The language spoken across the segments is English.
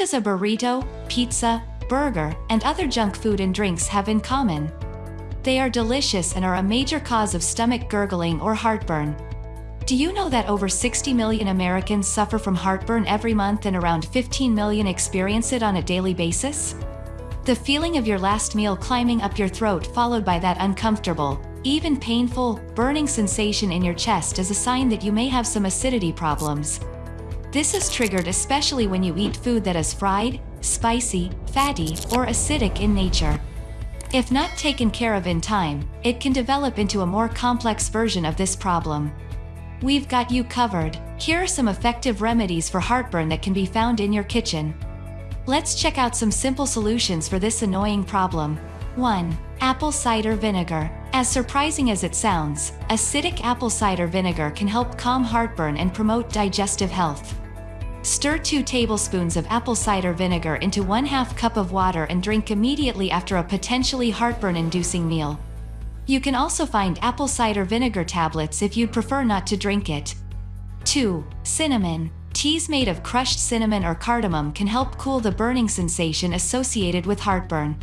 does a burrito, pizza, burger, and other junk food and drinks have in common? They are delicious and are a major cause of stomach gurgling or heartburn. Do you know that over 60 million Americans suffer from heartburn every month and around 15 million experience it on a daily basis? The feeling of your last meal climbing up your throat followed by that uncomfortable, even painful, burning sensation in your chest is a sign that you may have some acidity problems. This is triggered especially when you eat food that is fried, spicy, fatty, or acidic in nature. If not taken care of in time, it can develop into a more complex version of this problem. We've got you covered. Here are some effective remedies for heartburn that can be found in your kitchen. Let's check out some simple solutions for this annoying problem. 1. Apple cider vinegar. As surprising as it sounds, acidic apple cider vinegar can help calm heartburn and promote digestive health. Stir 2 tablespoons of apple cider vinegar into 1 2 cup of water and drink immediately after a potentially heartburn-inducing meal. You can also find apple cider vinegar tablets if you'd prefer not to drink it. 2. Cinnamon. Teas made of crushed cinnamon or cardamom can help cool the burning sensation associated with heartburn.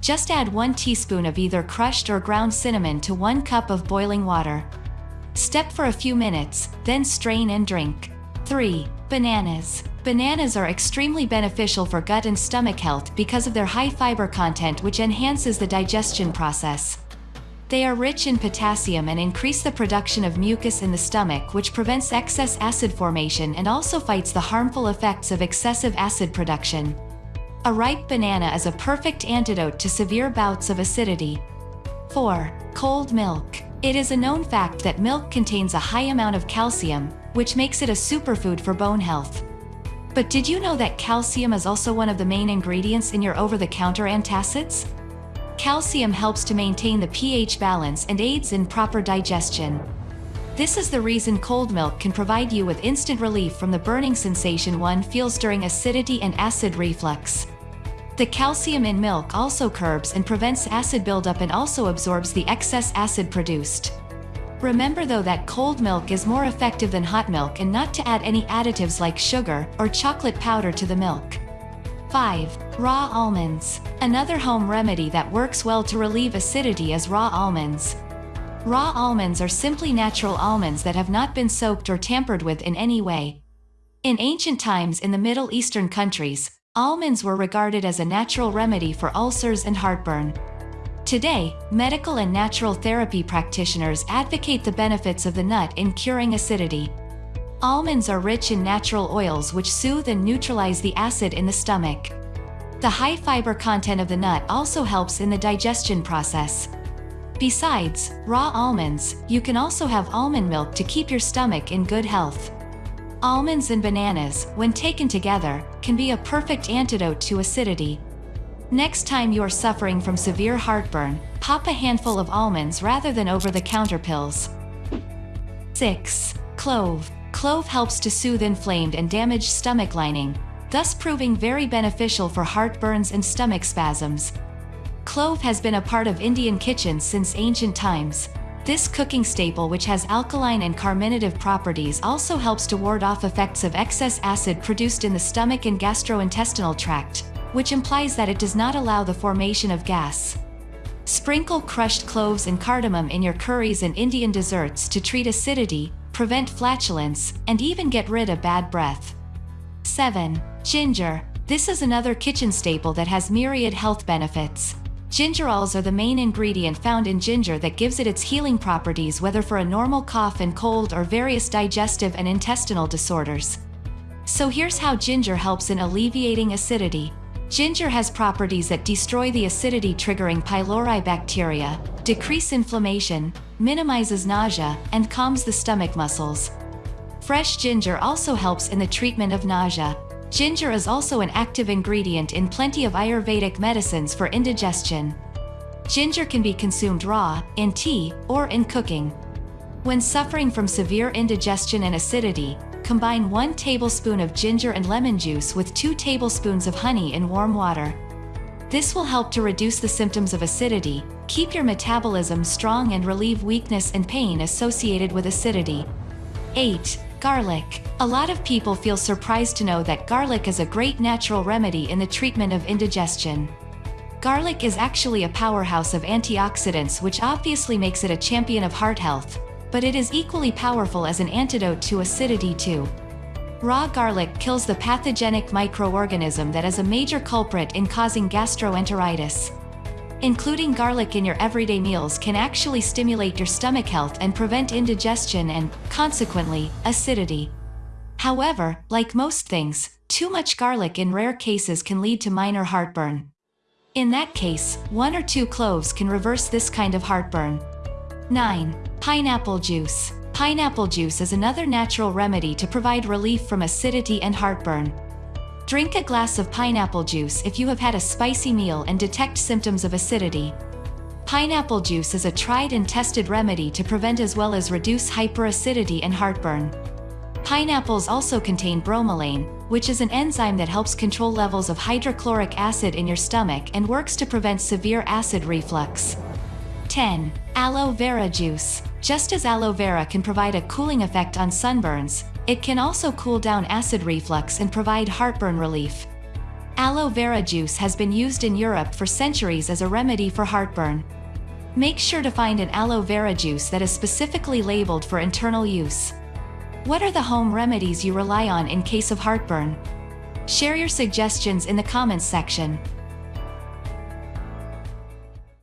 Just add 1 teaspoon of either crushed or ground cinnamon to 1 cup of boiling water. Step for a few minutes, then strain and drink. 3. Bananas. Bananas are extremely beneficial for gut and stomach health because of their high fiber content which enhances the digestion process. They are rich in potassium and increase the production of mucus in the stomach which prevents excess acid formation and also fights the harmful effects of excessive acid production. A ripe banana is a perfect antidote to severe bouts of acidity. 4. Cold milk. It is a known fact that milk contains a high amount of calcium, which makes it a superfood for bone health. But did you know that calcium is also one of the main ingredients in your over-the-counter antacids? Calcium helps to maintain the pH balance and aids in proper digestion. This is the reason cold milk can provide you with instant relief from the burning sensation one feels during acidity and acid reflux. The calcium in milk also curbs and prevents acid buildup and also absorbs the excess acid produced. Remember though that cold milk is more effective than hot milk and not to add any additives like sugar or chocolate powder to the milk. 5. Raw almonds. Another home remedy that works well to relieve acidity is raw almonds. Raw almonds are simply natural almonds that have not been soaked or tampered with in any way. In ancient times in the Middle Eastern countries, almonds were regarded as a natural remedy for ulcers and heartburn. Today, medical and natural therapy practitioners advocate the benefits of the nut in curing acidity. Almonds are rich in natural oils which soothe and neutralize the acid in the stomach. The high fiber content of the nut also helps in the digestion process. Besides, raw almonds, you can also have almond milk to keep your stomach in good health. Almonds and bananas, when taken together, can be a perfect antidote to acidity. Next time you're suffering from severe heartburn, pop a handful of almonds rather than over-the-counter pills. 6. Clove. Clove helps to soothe inflamed and damaged stomach lining, thus proving very beneficial for heartburns and stomach spasms. Clove has been a part of Indian kitchens since ancient times. This cooking staple which has alkaline and carminative properties also helps to ward off effects of excess acid produced in the stomach and gastrointestinal tract which implies that it does not allow the formation of gas. Sprinkle crushed cloves and cardamom in your curries and Indian desserts to treat acidity, prevent flatulence, and even get rid of bad breath. 7. Ginger. This is another kitchen staple that has myriad health benefits. Gingerols are the main ingredient found in ginger that gives it its healing properties whether for a normal cough and cold or various digestive and intestinal disorders. So here's how ginger helps in alleviating acidity. Ginger has properties that destroy the acidity-triggering pylori bacteria, decrease inflammation, minimizes nausea, and calms the stomach muscles. Fresh ginger also helps in the treatment of nausea. Ginger is also an active ingredient in plenty of Ayurvedic medicines for indigestion. Ginger can be consumed raw, in tea, or in cooking. When suffering from severe indigestion and acidity, combine 1 tablespoon of ginger and lemon juice with 2 tablespoons of honey in warm water. This will help to reduce the symptoms of acidity, keep your metabolism strong and relieve weakness and pain associated with acidity. 8. Garlic. A lot of people feel surprised to know that garlic is a great natural remedy in the treatment of indigestion. Garlic is actually a powerhouse of antioxidants which obviously makes it a champion of heart health, but it is equally powerful as an antidote to acidity too. Raw garlic kills the pathogenic microorganism that is a major culprit in causing gastroenteritis. Including garlic in your everyday meals can actually stimulate your stomach health and prevent indigestion and, consequently, acidity. However, like most things, too much garlic in rare cases can lead to minor heartburn. In that case, one or two cloves can reverse this kind of heartburn. 9. Pineapple juice. Pineapple juice is another natural remedy to provide relief from acidity and heartburn. Drink a glass of pineapple juice if you have had a spicy meal and detect symptoms of acidity. Pineapple juice is a tried and tested remedy to prevent as well as reduce hyperacidity and heartburn. Pineapples also contain bromelain, which is an enzyme that helps control levels of hydrochloric acid in your stomach and works to prevent severe acid reflux. 10. Aloe vera juice. Just as aloe vera can provide a cooling effect on sunburns, it can also cool down acid reflux and provide heartburn relief. Aloe vera juice has been used in Europe for centuries as a remedy for heartburn. Make sure to find an aloe vera juice that is specifically labeled for internal use. What are the home remedies you rely on in case of heartburn? Share your suggestions in the comments section.